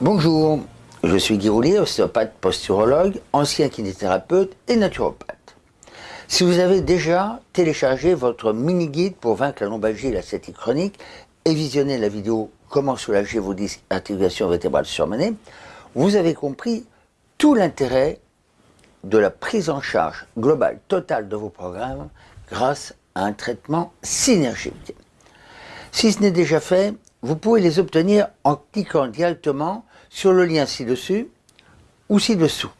Bonjour, je suis Guy Roulier, ostéopathe posturologue, ancien kinésithérapeute et naturopathe. Si vous avez déjà téléchargé votre mini-guide pour vaincre la lombalgie et la chronique et visionné la vidéo Comment soulager vos disques articulations vertébrales surmenées, vous avez compris tout l'intérêt de la prise en charge globale totale de vos programmes grâce à un traitement synergique. Si ce n'est déjà fait, vous pouvez les obtenir en cliquant directement sur le lien ci-dessus ou ci-dessous.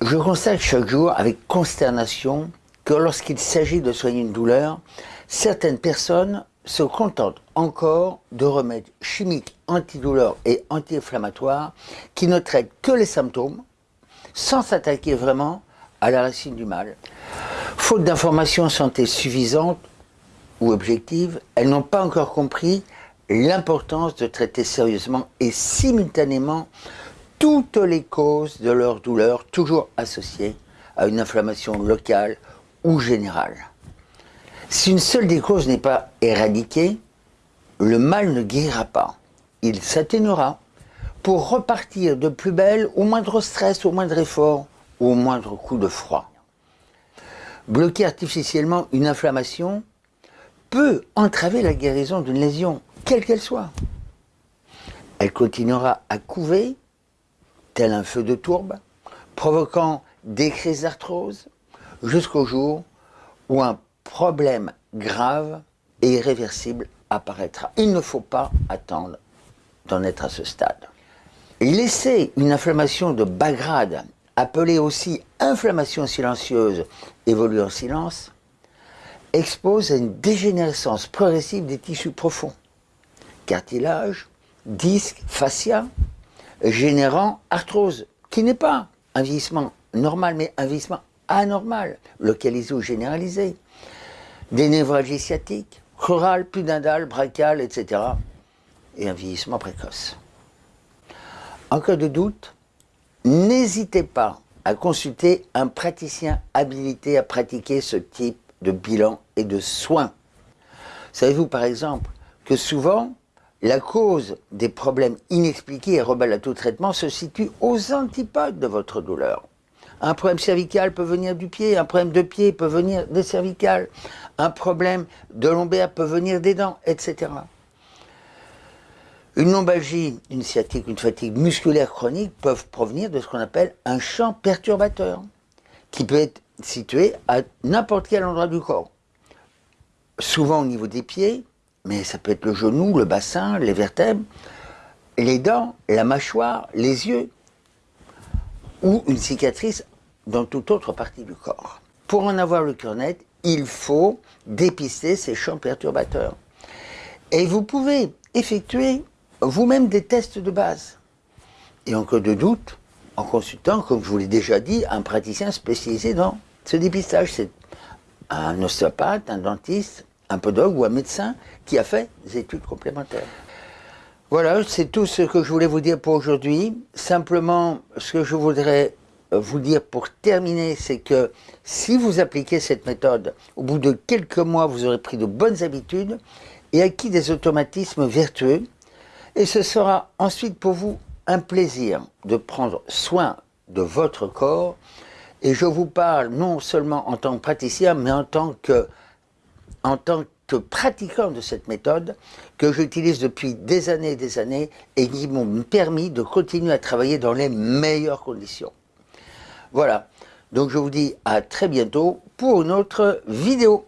Je constate chaque jour avec consternation que lorsqu'il s'agit de soigner une douleur, certaines personnes se contentent encore de remèdes chimiques antidouleurs et anti-inflammatoires qui ne traitent que les symptômes sans s'attaquer vraiment à la racine du mal. Faute d'informations santé suffisantes ou objectives, elles n'ont pas encore compris l'importance de traiter sérieusement et simultanément toutes les causes de leur douleur, toujours associées à une inflammation locale ou générale. Si une seule des causes n'est pas éradiquée, le mal ne guérira pas. Il s'atténuera pour repartir de plus belle au moindre stress, au moindre effort, ou au moindre coup de froid. Bloquer artificiellement une inflammation peut entraver la guérison d'une lésion, quelle qu'elle soit. Elle continuera à couver, tel un feu de tourbe, provoquant des crises d'arthrose, jusqu'au jour où un problème grave et irréversible apparaîtra. Il ne faut pas attendre d'en être à ce stade. Laisser une inflammation de bas grade, appelée aussi inflammation silencieuse, évoluer en silence, expose à une dégénérescence progressive des tissus profonds, cartilage, disques, fascia, générant arthrose, qui n'est pas un vieillissement normal, mais un vieillissement anormal, localisé ou généralisé, des névralgies sciatiques, chorales, pudendales, brachiales, etc., et un vieillissement précoce. En cas de doute, n'hésitez pas à consulter un praticien habilité à pratiquer ce type de bilan et de soins. Savez-vous par exemple que souvent, la cause des problèmes inexpliqués et rebelles à tout traitement se situe aux antipodes de votre douleur. Un problème cervical peut venir du pied, un problème de pied peut venir des cervicales, un problème de lombaire peut venir des dents, etc. Une lombalgie, une sciatique, une fatigue musculaire chronique peuvent provenir de ce qu'on appelle un champ perturbateur, qui peut être situé à n'importe quel endroit du corps. Souvent au niveau des pieds, mais ça peut être le genou, le bassin, les vertèbres, les dents, la mâchoire, les yeux, ou une cicatrice dans toute autre partie du corps. Pour en avoir le cœur net, il faut dépister ces champs perturbateurs. Et vous pouvez effectuer vous-même des tests de base. Et en cas de doute, en consultant, comme je vous l'ai déjà dit, un praticien spécialisé dans ce dépistage. C'est un ostéopathe, un dentiste, un podologue ou un médecin qui a fait des études complémentaires. Voilà, c'est tout ce que je voulais vous dire pour aujourd'hui. Simplement, ce que je voudrais vous dire pour terminer, c'est que si vous appliquez cette méthode, au bout de quelques mois, vous aurez pris de bonnes habitudes et acquis des automatismes vertueux. Et ce sera ensuite pour vous un plaisir de prendre soin de votre corps. Et je vous parle non seulement en tant que praticien, mais en tant que, en tant que pratiquant de cette méthode que j'utilise depuis des années et des années et qui m'ont permis de continuer à travailler dans les meilleures conditions. Voilà, donc je vous dis à très bientôt pour une autre vidéo.